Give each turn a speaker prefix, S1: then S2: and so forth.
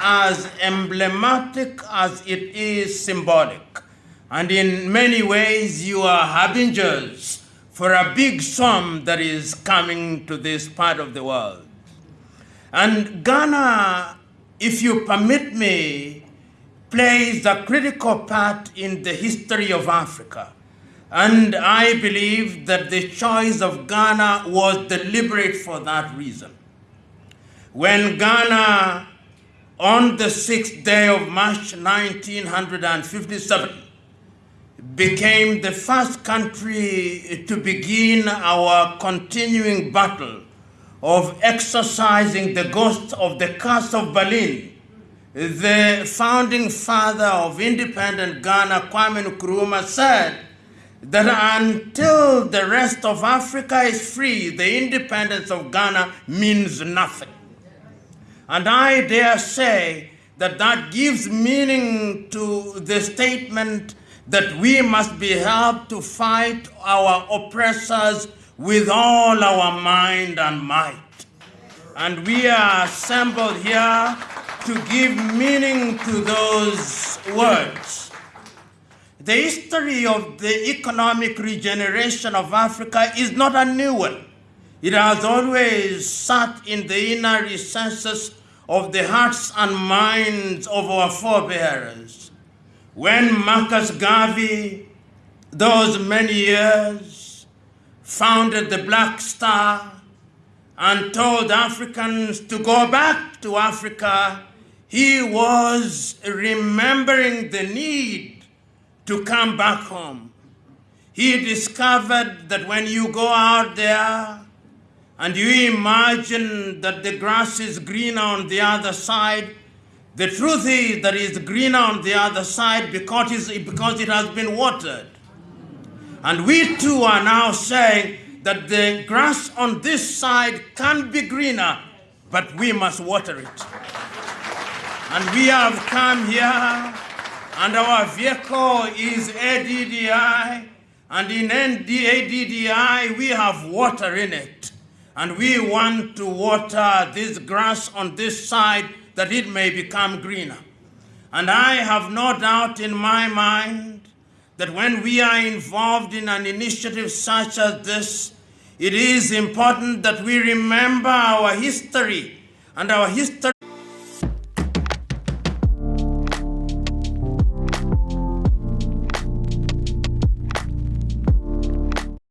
S1: as emblematic as it is symbolic. And in many ways, you are harbingers for a big storm that is coming to this part of the world. And Ghana, if you permit me, plays a critical part in the history of Africa. And I believe that the choice of Ghana was deliberate for that reason. When Ghana, on the sixth day of March 1957, became the first country to begin our continuing battle of exorcising the ghost of the curse of Berlin, the founding father of independent Ghana, Kwame Nkrumah, said that until the rest of Africa is free, the independence of Ghana means nothing. And I dare say that that gives meaning to the statement that we must be helped to fight our oppressors with all our mind and might. And we are assembled here to give meaning to those words. The history of the economic regeneration of Africa is not a new one. It has always sat in the inner recesses of the hearts and minds of our forebears. When Marcus Garvey, those many years, founded the Black Star and told Africans to go back to Africa, he was remembering the need to come back home. He discovered that when you go out there and you imagine that the grass is greener on the other side, the truth is that it's greener on the other side because, because it has been watered. And we too are now saying that the grass on this side can be greener, but we must water it. And we have come here and our vehicle is ADDI, and in ADDI we have water in it. And we want to water this grass on this side that it may become greener. And I have no doubt in my mind that when we are involved in an initiative such as this, it is important that we remember our history and our history